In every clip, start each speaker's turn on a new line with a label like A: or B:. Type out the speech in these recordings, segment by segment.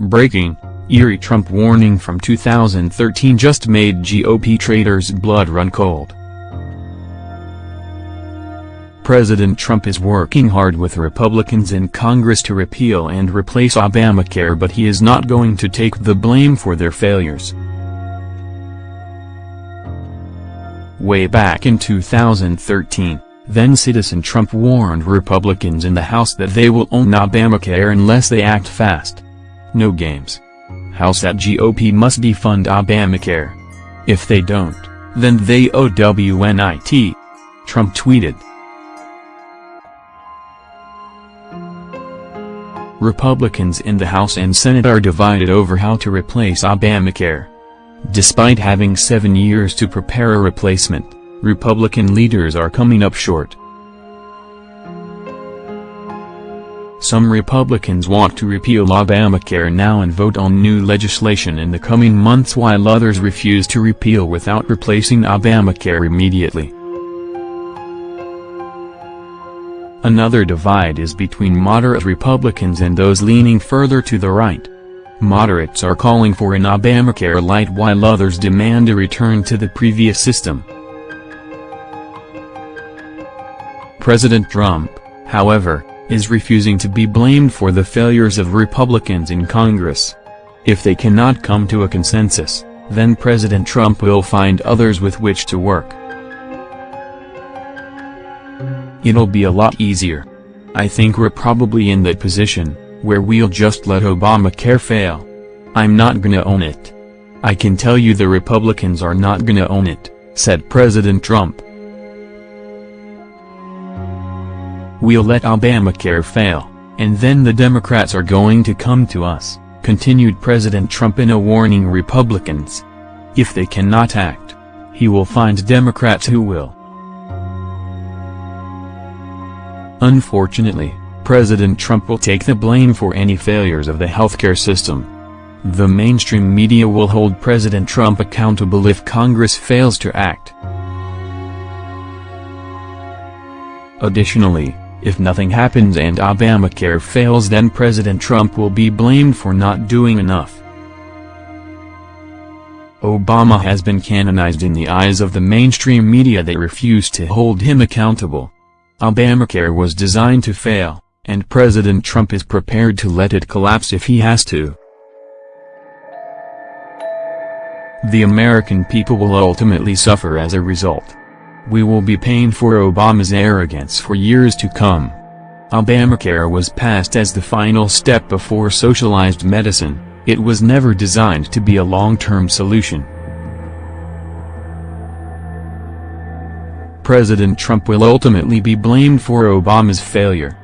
A: Breaking, eerie Trump warning from 2013 just made GOP traders' blood run cold. President Trump is working hard with Republicans in Congress to repeal and replace Obamacare but he is not going to take the blame for their failures. Way back in 2013, then-citizen Trump warned Republicans in the House that they will own Obamacare unless they act fast. No games. House at GOP must defund Obamacare. If they don't, then they owe WNIT. Trump tweeted. Republicans in the House and Senate are divided over how to replace Obamacare. Despite having seven years to prepare a replacement, Republican leaders are coming up short. Some Republicans want to repeal Obamacare now and vote on new legislation in the coming months while others refuse to repeal without replacing Obamacare immediately. Another divide is between moderate Republicans and those leaning further to the right. Moderates are calling for an Obamacare light while others demand a return to the previous system. President Trump, however, is refusing to be blamed for the failures of Republicans in Congress. If they cannot come to a consensus, then President Trump will find others with which to work. It'll be a lot easier. I think we're probably in that position, where we'll just let Obamacare fail. I'm not gonna own it. I can tell you the Republicans are not gonna own it, said President Trump. We'll let Obamacare fail, and then the Democrats are going to come to us, continued President Trump in a warning Republicans. If they cannot act, he will find Democrats who will. Unfortunately, President Trump will take the blame for any failures of the healthcare system. The mainstream media will hold President Trump accountable if Congress fails to act. Additionally, if nothing happens and Obamacare fails then President Trump will be blamed for not doing enough. Obama has been canonized in the eyes of the mainstream media that refuse to hold him accountable. Obamacare was designed to fail, and President Trump is prepared to let it collapse if he has to. The American people will ultimately suffer as a result. We will be paying for Obama's arrogance for years to come. Obamacare was passed as the final step before socialized medicine, it was never designed to be a long-term solution. President Trump will ultimately be blamed for Obama's failure.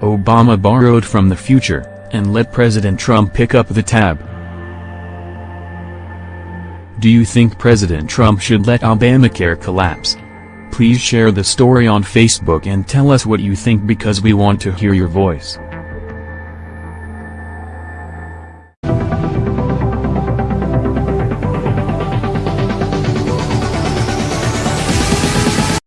A: Obama borrowed from the future, and let President Trump pick up the tab. Do you think President Trump should let Obamacare collapse? Please share the story on Facebook and tell us what you think because we want to hear your voice.